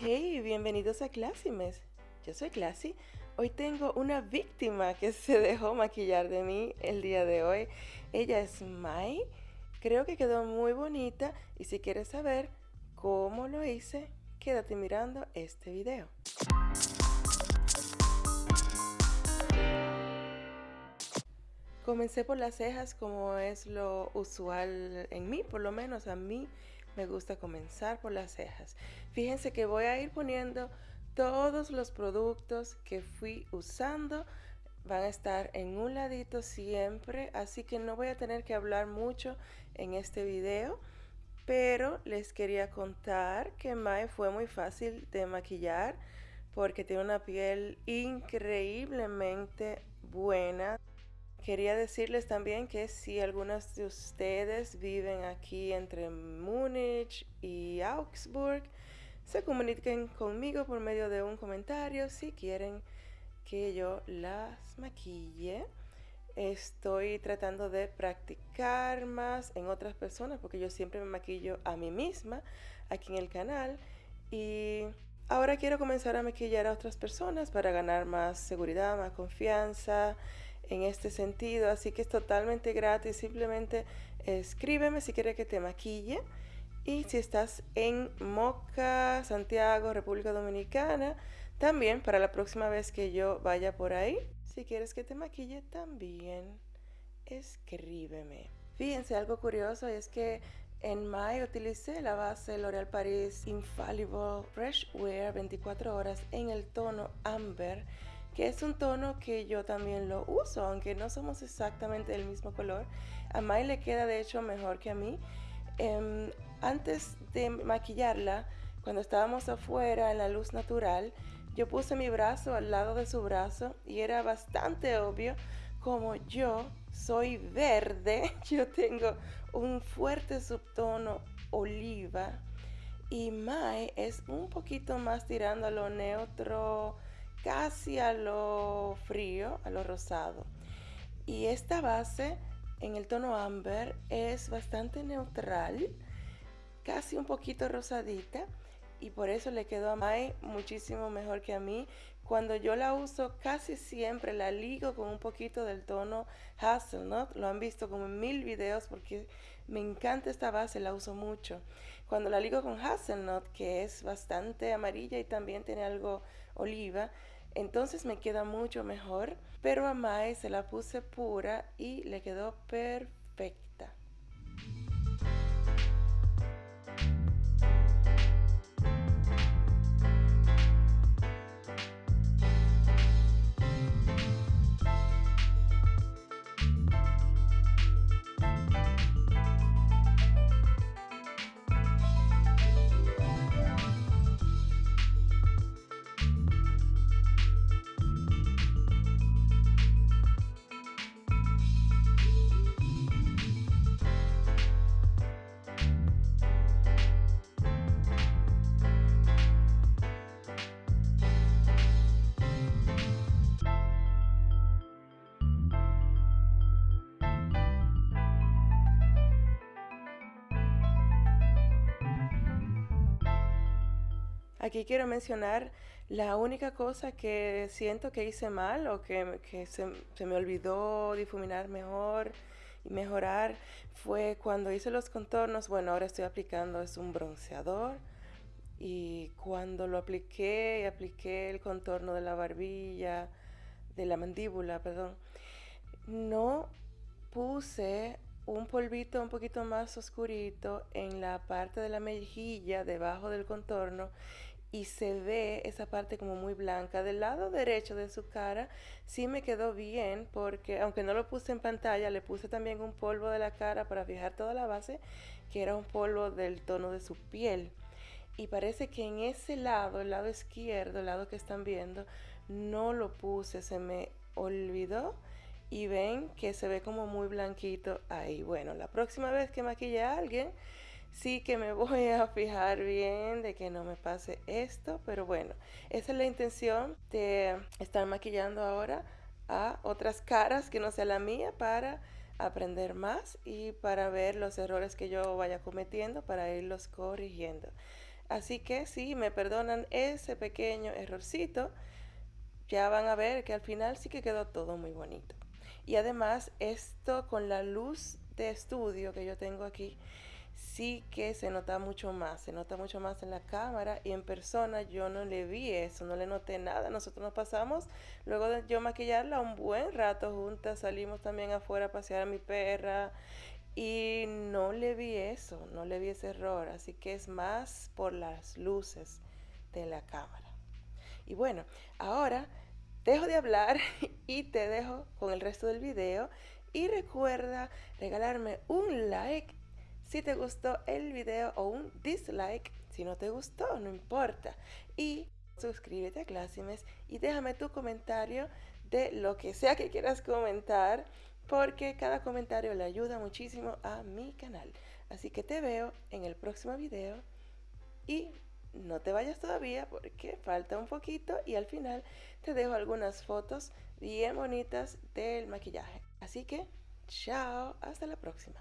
Hey, bienvenidos a Clásimes. Yo soy Classy. Hoy tengo una víctima que se dejó maquillar de mí el día de hoy. Ella es Mai. Creo que quedó muy bonita y si quieres saber cómo lo hice, quédate mirando este video. Comencé por las cejas como es lo usual en mí, por lo menos a mí me gusta comenzar por las cejas. Fíjense que voy a ir poniendo todos los productos que fui usando van a estar en un ladito siempre, así que no voy a tener que hablar mucho en este video, pero les quería contar que Mae fue muy fácil de maquillar porque tiene una piel increíblemente buena. Quería decirles también que si algunos de ustedes viven aquí entre Múnich y Augsburg, se comuniquen conmigo por medio de un comentario si quieren que yo las maquille. Estoy tratando de practicar más en otras personas porque yo siempre me maquillo a mí misma aquí en el canal y ahora quiero comenzar a maquillar a otras personas para ganar más seguridad, más confianza en este sentido, así que es totalmente gratis, simplemente escríbeme si quieres que te maquille. Y si estás en Moca, Santiago, República Dominicana, también para la próxima vez que yo vaya por ahí, si quieres que te maquille también escríbeme. Fíjense algo curioso es que en mayo utilicé la base L'Oréal Paris Infallible Fresh Wear 24 horas en el tono Amber que es un tono que yo también lo uso, aunque no somos exactamente del mismo color. A Mai le queda de hecho mejor que a mí. Em, antes de maquillarla, cuando estábamos afuera en la luz natural, yo puse mi brazo al lado de su brazo y era bastante obvio como yo soy verde, yo tengo un fuerte subtono oliva y Mai es un poquito más tirando a lo neutro, casi a lo frío, a lo rosado. Y esta base en el tono amber es bastante neutral, casi un poquito rosadita y por eso le quedó a Mai muchísimo mejor que a mí. Cuando yo la uso casi siempre la ligo con un poquito del tono Hazelnut. Lo han visto como en mil videos porque me encanta esta base, la uso mucho. Cuando la ligo con Hazelnut, que es bastante amarilla y también tiene algo oliva, entonces me queda mucho mejor. Pero a Mai se la puse pura y le quedó perfecta. Aquí quiero mencionar la única cosa que siento que hice mal o que, se, me olvidó difuminar mejor y mejorar fue cuando hice los contornos. Bueno, ahora estoy aplicando es un bronceador y cuando lo apliqué apliqué el contorno de la barbilla, de la mandíbula, perdón, no puse un polvito un poquito más oscurito en la parte de la mejilla debajo del contorno y se ve esa parte como muy blanca. Del lado derecho de su cara sí me quedó bien porque aunque no lo puse en pantalla, le puse también un polvo de la cara para fijar toda la base, que era un polvo del tono de su piel. Y parece que en ese lado, el lado izquierdo, el lado que están viendo, no lo puse, se me olvidó y ven que se ve como muy blanquito ahí. Bueno, la próxima vez que maquille a alguien, sí que me voy a fijar bien de que no me pase esto, pero bueno, esa es la intención de estar maquillando ahora a otras caras que no sea la mía para aprender más y para ver los errores que yo vaya cometiendo para irlos corrigiendo. Así que si me perdonan ese pequeño errorcito, ya van a ver que al final sí que quedó todo muy bonito. Y además esto con la luz de estudio que yo tengo aquí, sí que se nota mucho más, se nota mucho más en la cámara y en persona yo no le vi eso, no le noté nada. Nosotros nos pasamos, luego de yo maquillarla un buen rato juntas, salimos también afuera a pasear a mi perra y no le vi eso, no le vi ese error, así que es más por las luces de la cámara. Y bueno, ahora dejo de hablar y te dejo con el resto del video y recuerda regalarme un like si te gustó el video o un dislike si no te gustó, no importa. Y suscríbete a Clásimes y déjame tu comentario de lo que sea que quieras comentar porque cada comentario le ayuda muchísimo a mi canal. Así que te veo en el próximo video y no te vayas todavía porque falta un poquito y al final te dejo algunas fotos bien bonitas del maquillaje. Así que, chao, hasta la próxima.